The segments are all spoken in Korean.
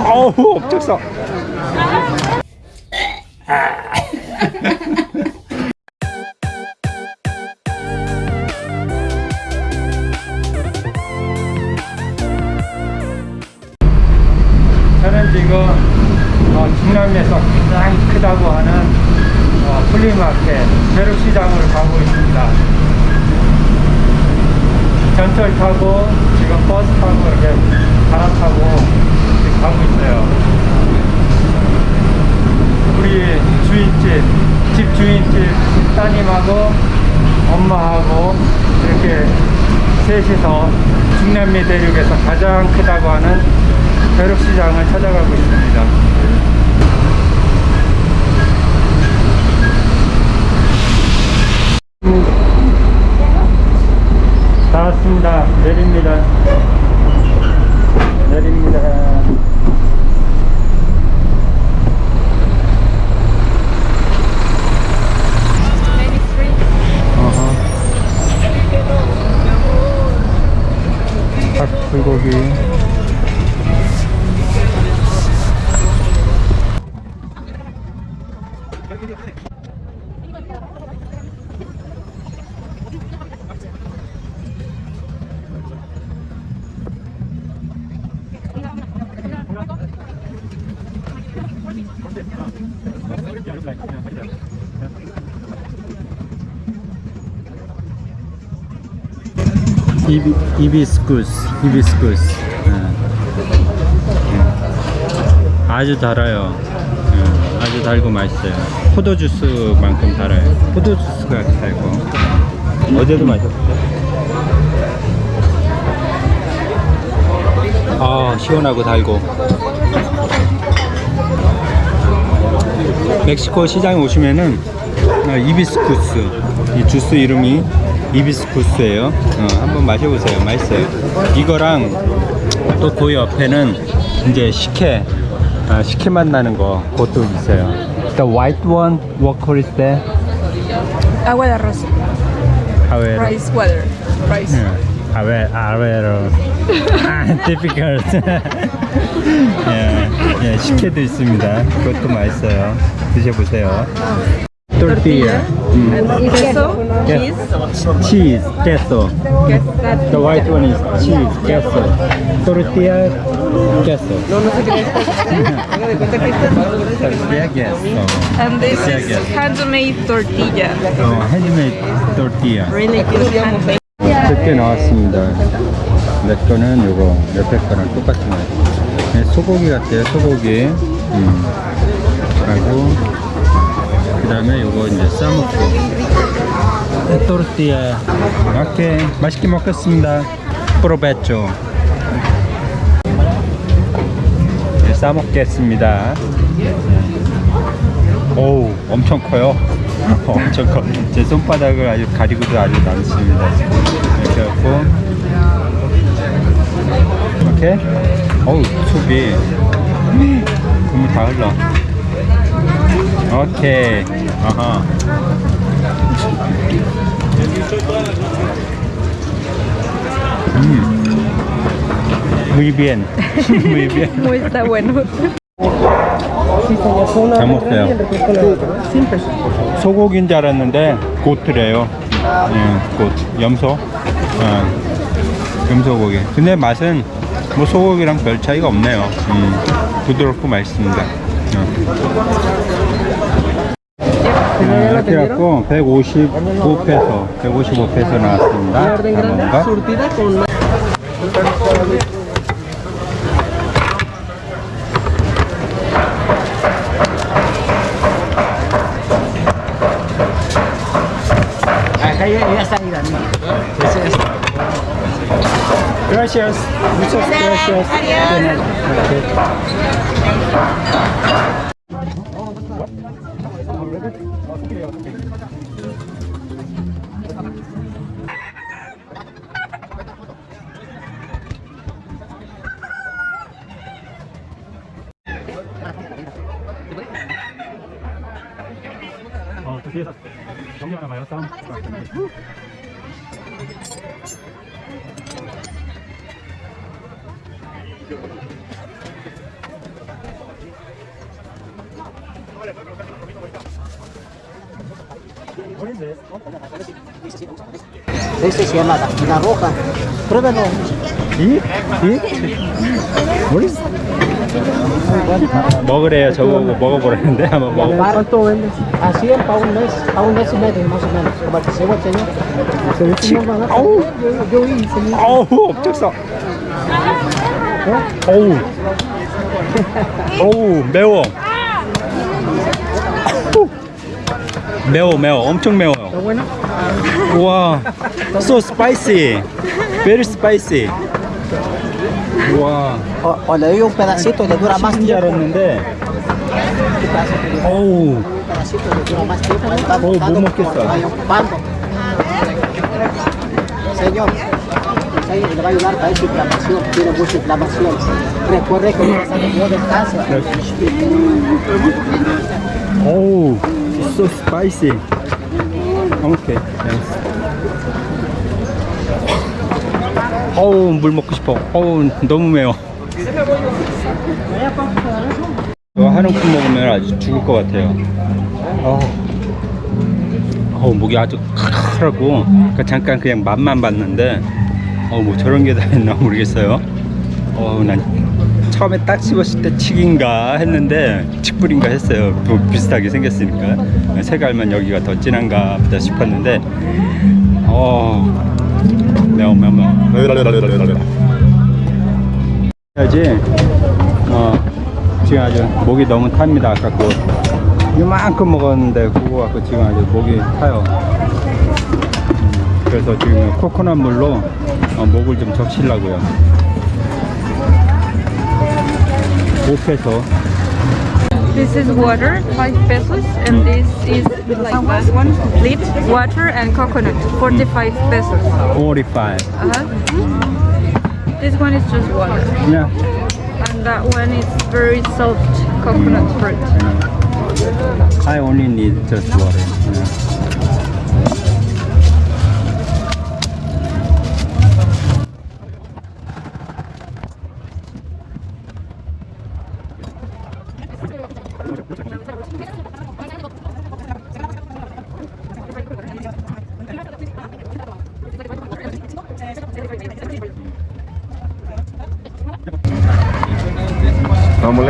아우 업적사 저는 지금 어, 중남미에서 가장 크다고 하는 어, 플리마켓 벼룩시장을 가고 있습니다. 전철 타고 지금 버스 타고 이렇게 갈아타고 가고 있어요. 우리 주인집, 집 주인집 따님하고 엄마하고 이렇게 셋이서 중남미 대륙에서 가장 크다고 하는 벼룩시장을 찾아가고 있습니다. 다 이비, 이비스쿠스, 이비스쿠스. 예. 예. 아주 달아요. 예, 아주 달고 맛있어요. 포도주스만큼 달아요. 포도주스가 달고. 어제도 마셨죠? 아, 시원하고 달고. 멕시코 시장에 오시면은 어, 이비스쿠스 이 주스 이름이 이비스쿠스예요. 어, 한번 마셔보세요. 맛있어요. 이거랑 또 그 옆에는 이제 식혜 아, 식혜 맛 나는 거 그것도 있어요. The white one, what color is that? Agua de arroz. Havero. Rice water. Rice. Avero. 아, difficult. 예, 예, 식혜도 있습니다. 그것도 맛있어요. 드셔보세요. Tortilla. 음. And queso. Cheese. cheese, queso. Queso. The white one is cheese, queso. Tortilla, queso. No, no sé qué Tortilla, queso. And this is handmade tortilla. 어, handmade tortilla. Really good handmade. 몇개 나왔습니다. 내 거는 요거, 옆에 거랑 똑같은 거예요. 네, 소고기 같아요, 소고기. 음. 하고, 그 다음에 요거 이제 싸먹고. 네, 또르띠아. 오케이. 맛있게 먹겠습니다. 프로베초. 네, 싸먹겠습니다. 오우, 엄청 커요. 엄청 커. 제 손바닥을 아주 가리고도 아주 남습니다. 이렇게 갖고. 이렇게. 어우, 수비. 국물 다 흘러. 오케이. 아하. 음. Muy bien. Muy bien. Muy está bueno. 잘 먹어요. 소고기인 줄 알았는데 고트래요. 예, 고 염소. 예, 염소고기. 근데 맛은 뭐 소고기랑 별 차이가 없네요. 음, 부드럽고 맛있습니다. 예. 이렇게 갖고 155페소, 155페소 나왔습니다. está. Gracias. Muchas gracias. Okay. 뒤에서 é 봐요 싸움 Esto se llama la roja. Pruébalo. ¿Sí? E? 먹으래요. 저보고 먹어보라는데 한번 먹어. ¿Cuánto vendes? Así es, para un mes, para un mes y medio más o menos. Como el que se va a tener. 치, No, 아우, yo, yo hice mi- 아우, 억적서. 어우, 어우, 매워. 매워, 매워, 엄청 매워요. 와, so spicy, very spicy. 와, O, o le doy un pedacito, le dura más 치킨 줄 tiempo. 알았는데, 어우, Un pedacito le dura más tiempo. le está Oh, botando ¿cómo porque que está? vaya ocupando. Señor, señor, le va a ayudar para esa inflamación. Tiene mucha inflamación. Recuerde que no salió de casa. 어우, so spicy. 오케이, yes. 어우, 물 먹고 싶어. 어우, 너무 매워. 이거 한 움큼 먹으면 아주 죽을 것 같아요. 어우, 어우 목이 아주 칼칼하고 그러니까 잠깐 그냥 맛만 봤는데 어우 뭐 저런 게 다 있나 모르겠어요. 어우 난 처음에 딱 씹었을 때 칡인가 했는데 칡불인가 했어요. 뭐 비슷하게 생겼으니까 색깔만 여기가 더 진한가 보다 싶었는데 어 매워 매워 매워 해야지. 어 지금 아주 목이 너무 탑니다. 아까 그 이만큼 먹었는데 그거 갖고 지금 아주 목이 타요. 음, 그래서 지금 코코넛 물로 어, 목을 좀 적시려고요. 5페소 This is water, 5 pesos, and this is like that one, complete water and coconut, 45 pesos. 45 Uh-huh. This one is just water, yeah. and that one is very soft coconut fruit. I only need just water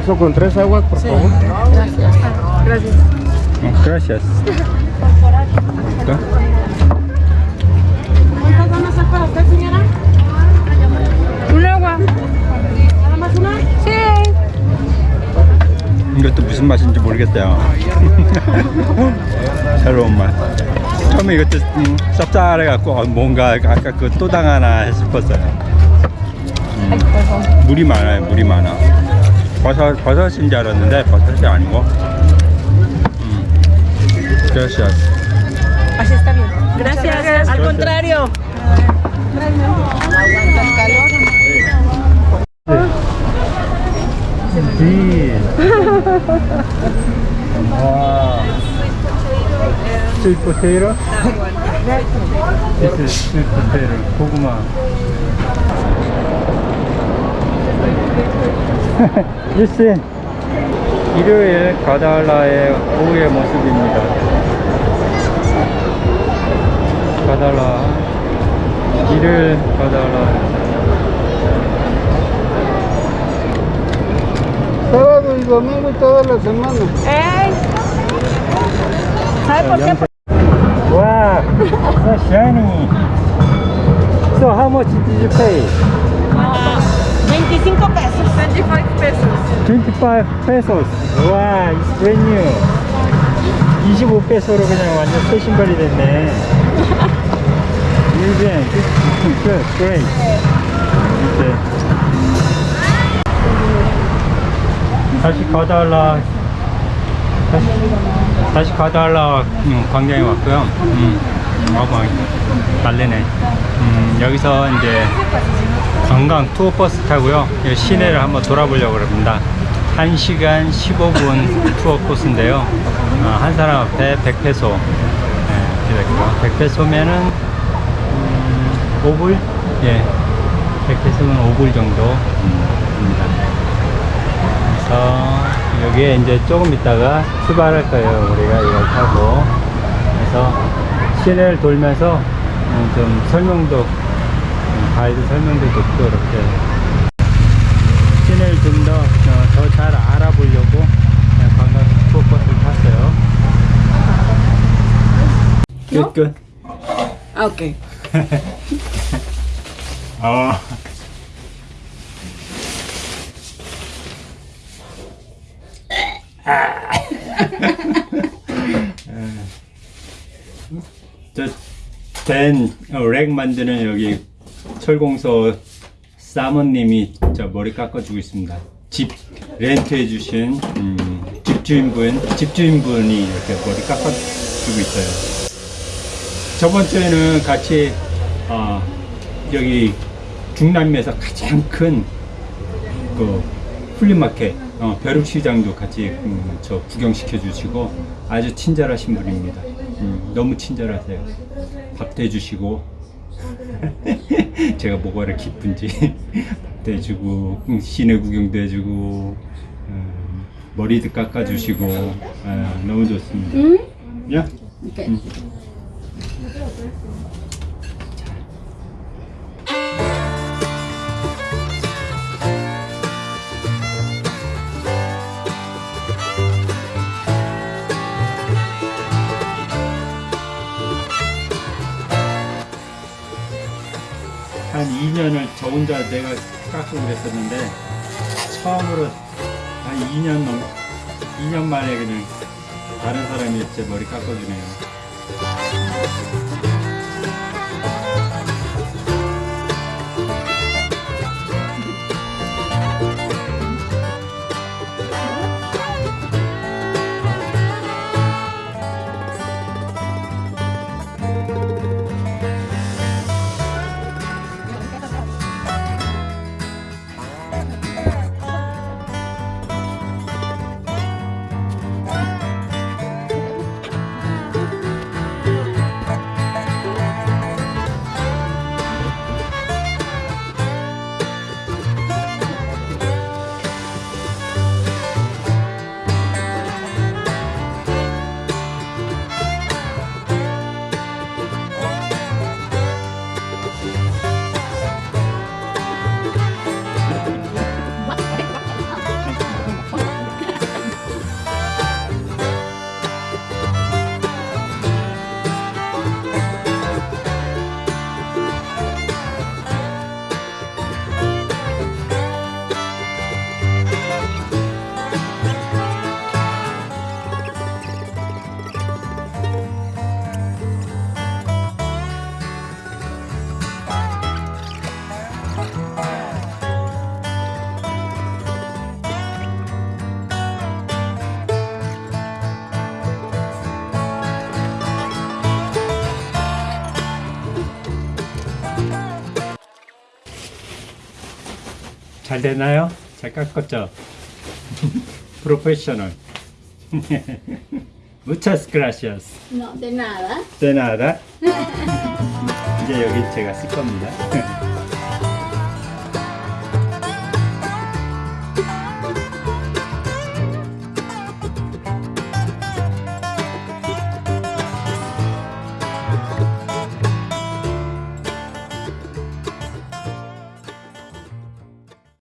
eso con tres aguas, por favor. Gracias. 어, gracias 그러니까 ¿Cuántas van a ser para usted, señora? Un agua. ¿Nada más una? Sí. 이것도 무슨 맛인지 모르겠어요. 새로운 맛. 처음에 이것도 음, 쌉쌀해갖고 어, 뭔가 아까 그 또당 하나 싶었어요. 음, 물이 많아요, 물이 많아. 버섯, 버섯인 줄 알았는데 버섯이 아니고. 음, gracias. Así está bien. Gracias. Al contrario. Sí. wow. Sweet potato. This is sweet potato. 고구마. You see. 일요일 가달라의 오후의 모습입니다. 가달라. 일요일 가달라. Sábado y domingo toda la semana. ¡Ey! ¿Sabe por qué? Wow, so shiny. So how much did you pay? 25 pesos. 25 pesos. 25 pesos. 와, it's brand new. 25페소로 그냥 완전 새 신발이 됐네. Even good, good, great. 이제 다시 가달라. 다시, 다시 가달라 음, 광장에 왔고요. 음, 어, 막 날래네. 음, 여기서 이제 관광 투어 버스 타고요. 이 시내를 한번 돌아보려고 합니다. 1시간 15분 투어 코스인데요. 어, 한 사람 앞에 100페소. 네, 이렇게 100페소면은 음, 5불? 예. 100페소면 5불 정도 음, 입니다. 그래서 여기에 이제 조금 있다가 출발할 거예요. 우리가 이걸 타고. 그래서 시내를 돌면서 어, 좀 설명도 음, 가이드 설명도 듣고 이렇게 시내를 좀 더 더 잘 알아보려고 그냥 관광 투어 버스를 탔어요. 끝 끝. Okay. 아. 저 댄렉 만드는 여기 철공소 사모님이 저 머리 깎아 주고 있습니다. 집 렌트해 주신 음, 집주인분 집주인분이 이렇게 머리 깎아 주고 있어요. 저번 주에는 같이 어, 여기 중남미에서 가장 큰 그 flea market 어, 벼룩시장도 같이 음, 저 구경시켜 주시고 아주 친절하신 분입니다. 음, 너무 친절하세요. 밥도 해주시고 제가 뭐가 이렇게 기쁜지 밥도 해주고 음, 시내 구경도 해주고 음, 머리도 깎아주시고 아, 너무 좋습니다. 야. 음. 한 2년을 저 혼자 내가 깎고 그랬었는데 처음으로 한 2년 넘 2년 만에 그냥 다른 사람이 제 머리 깎아주네요. 잘 되나요? 잘 깎았죠? 프로페셔널. Muchas gracias. No, de nada. De nada. 이제 여기 제가 쓸 겁니다.